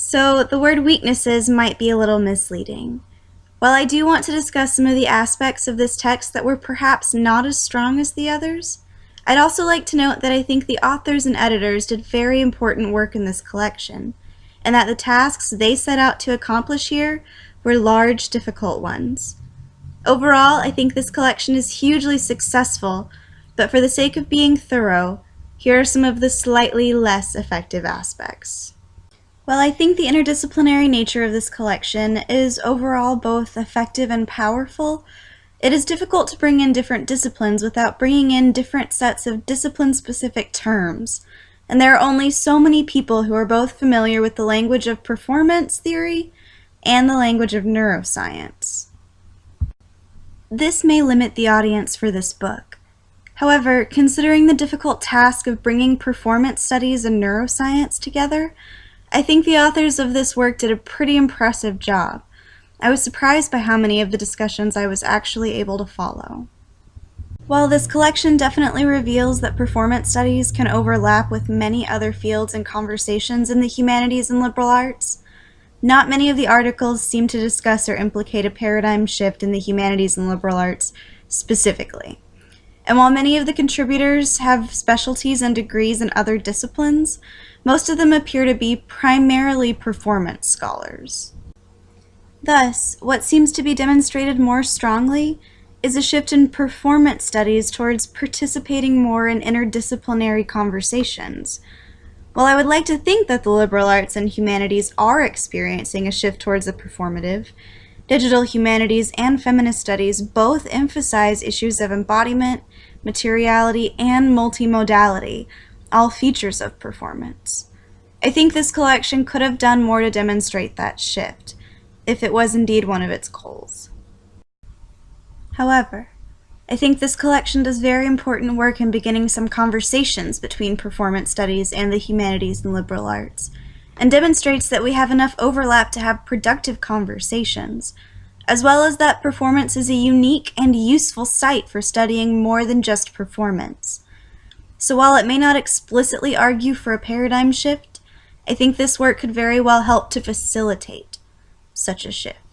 So the word weaknesses might be a little misleading. While I do want to discuss some of the aspects of this text that were perhaps not as strong as the others, I'd also like to note that I think the authors and editors did very important work in this collection, and that the tasks they set out to accomplish here were large, difficult ones. Overall, I think this collection is hugely successful, but for the sake of being thorough, here are some of the slightly less effective aspects. While I think the interdisciplinary nature of this collection is overall both effective and powerful, it is difficult to bring in different disciplines without bringing in different sets of discipline-specific terms, and there are only so many people who are both familiar with the language of performance theory and the language of neuroscience. This may limit the audience for this book. However, considering the difficult task of bringing performance studies and neuroscience together, I think the authors of this work did a pretty impressive job. I was surprised by how many of the discussions I was actually able to follow. While this collection definitely reveals that performance studies can overlap with many other fields and conversations in the humanities and liberal arts, not many of the articles seem to discuss or implicate a paradigm shift in the humanities and liberal arts specifically. And while many of the contributors have specialties and degrees in other disciplines, most of them appear to be primarily performance scholars. Thus, what seems to be demonstrated more strongly is a shift in performance studies towards participating more in interdisciplinary conversations. While I would like to think that the liberal arts and humanities are experiencing a shift towards the performative, digital humanities and feminist studies both emphasize issues of embodiment, materiality, and multimodality, all features of performance. I think this collection could have done more to demonstrate that shift, if it was indeed one of its goals. However, I think this collection does very important work in beginning some conversations between performance studies and the humanities and liberal arts, and demonstrates that we have enough overlap to have productive conversations, as well as that performance is a unique and useful site for studying more than just performance. So while it may not explicitly argue for a paradigm shift, I think this work could very well help to facilitate such a shift.